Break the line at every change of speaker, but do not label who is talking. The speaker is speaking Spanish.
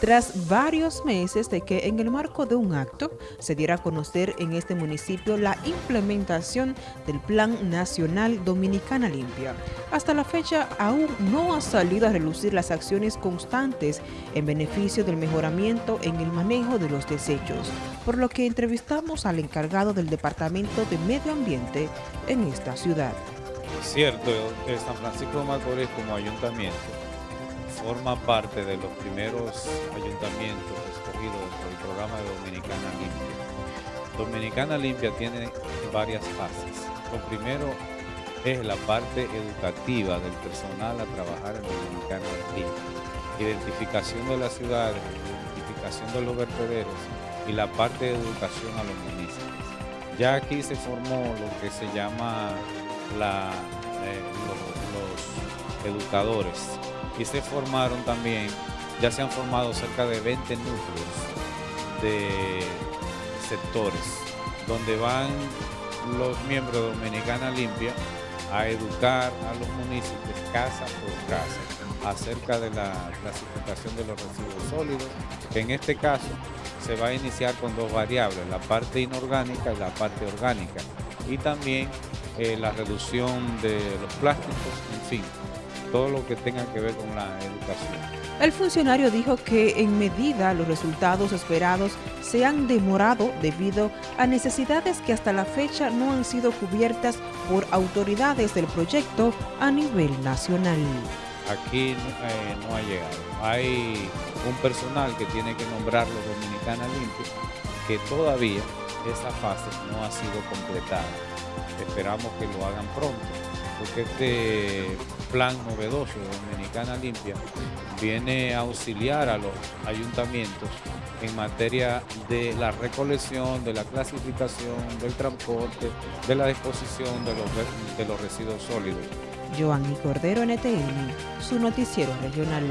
tras varios meses de que en el marco de un acto se diera a conocer en este municipio la implementación del Plan Nacional Dominicana Limpia. Hasta la fecha aún no ha salido a relucir las acciones constantes en beneficio del mejoramiento en el manejo de los desechos, por lo que entrevistamos al encargado del Departamento de Medio Ambiente en esta ciudad.
Cierto, San Francisco de Macorís como ayuntamiento forma parte de los primeros ayuntamientos escogidos dentro del programa de Dominicana Limpia. Dominicana Limpia tiene varias fases. Lo primero es la parte educativa del personal a trabajar en Dominicana Limpia. Identificación de las ciudades, identificación de los vertederos y la parte de educación a los municipios. Ya aquí se formó lo que se llama la, eh, los, educadores y se formaron también, ya se han formado cerca de 20 núcleos de sectores donde van los miembros de Dominicana Limpia a educar a los municipios casa por casa acerca de la clasificación de los residuos sólidos, que en este caso se va a iniciar con dos variables, la parte inorgánica y la parte orgánica, y también eh, la reducción de los plásticos, en fin, todo lo que tenga que ver con la educación.
El funcionario dijo que en medida los resultados esperados se han demorado debido a necesidades que hasta la fecha no han sido cubiertas por autoridades del proyecto a nivel nacional.
Aquí eh, no ha llegado. Hay un personal que tiene que nombrarlo Dominicana Limpia, que todavía esa fase no ha sido completada. Esperamos que lo hagan pronto, porque este plan novedoso Dominicana Limpia viene a auxiliar a los ayuntamientos en materia de la recolección, de la clasificación, del transporte, de la disposición de los, de los residuos sólidos.
Joanny Cordero, NTN, su noticiero regional.